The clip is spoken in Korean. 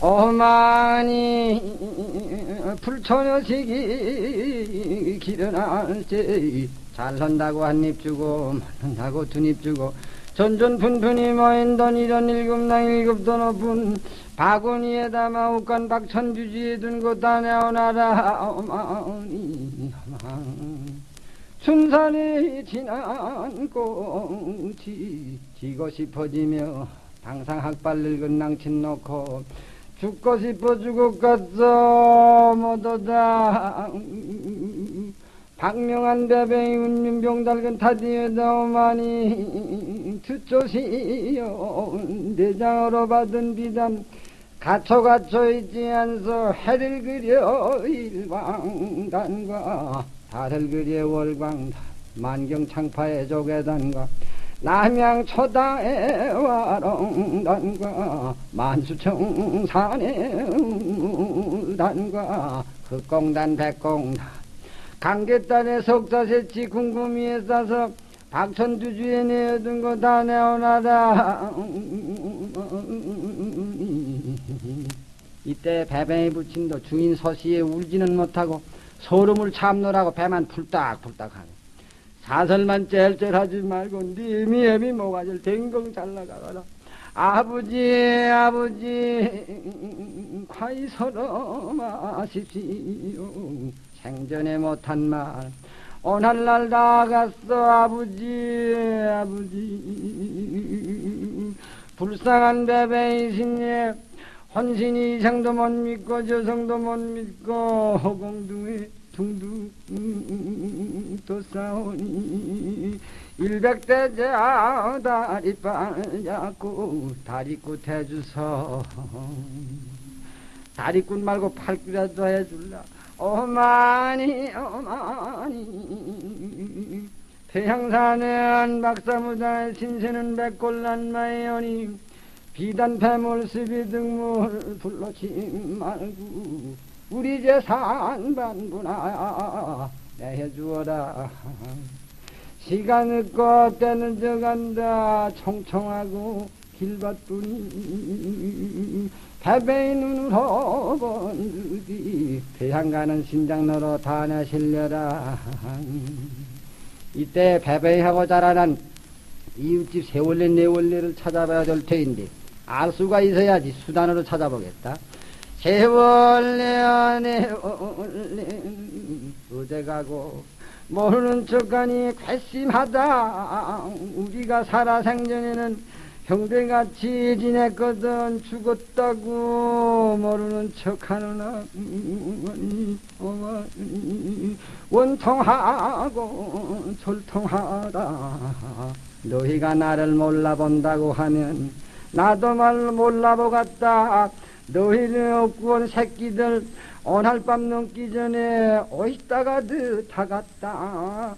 어머니 불처녀식이 길어날지 잘한다고 한 입 주고 말한다고 두 입 주고 전전 푼푼이 모인던 이런 일급당 일급도 높은 바구니에다 마우간 박천주지에 둔곳다 내어놔라 어머니. 춘산에 지난 꽃이 지고 싶어지며 항상 학발 늙은 낭친 놓고 죽고 싶어 죽을 것도 못하다. 박명한 배뱅이 운윤병 달근 타디에다 오마니 투조시여 내장으로 받은 비단 갇혀 갇혀 있지 않소 해를 그려 일광단과 달을 그려 월광단 만경창파의 조계단과 남양 초당의 와롱단과 만수청산의 단과 흑공단 백공단. 강계단의 석자세치 궁금이에 싸서 박천두주에 내어둔 거 다 내어놔라. 이때 배뱅이 부친도 주인 서시에 울지는 못하고 소름을 참느라고 배만 풀딱풀딱 하네 사설만 짤짤하지 말고 니미 애미 모가지를 댕강 잘나가거라. 아버지 아버지 과히 서러 마십시오. 생전에 못한 말. 오늘날 나갔어 아버지 아버지. 불쌍한 베베이신예 혼신이 이상도 못 믿고 저성도 못 믿고 허공둥이 둥둥 또 싸우니 일백대자 다리 빨잡고 다리꽃 해주서 다리꽃 말고 팔기라도 해줄라. 어머니 어머니. 태양산은 박사무당의 신세는 백골난마이오니 비단 패물습이 등물 불러치 말고 우리 반부나 내해주어라. 시간 늦고 때는 저간다. 총총하고 길밭뿐이 배배의 눈으로 본드디 배양 가는 신장로로 다녀실려라. 이때 배배하고 자라난 이웃집 세월래 네월래를 찾아봐야 될 터인데 알 수가 있어야지 수단으로 찾아보겠다 세월래 네월래 어디 가고 모르는 척하니 괘씸하다. 우리가 살아생전에는 형제같이 지냈거든 죽었다고 모르는 척하는 원통하고 졸통하다. 너희가 나를 몰라본다고 하면 나도 말 몰라보겠다 너희는 없고 온 새끼들 오늘 밤 넘기 전에 오있다가 드타갔다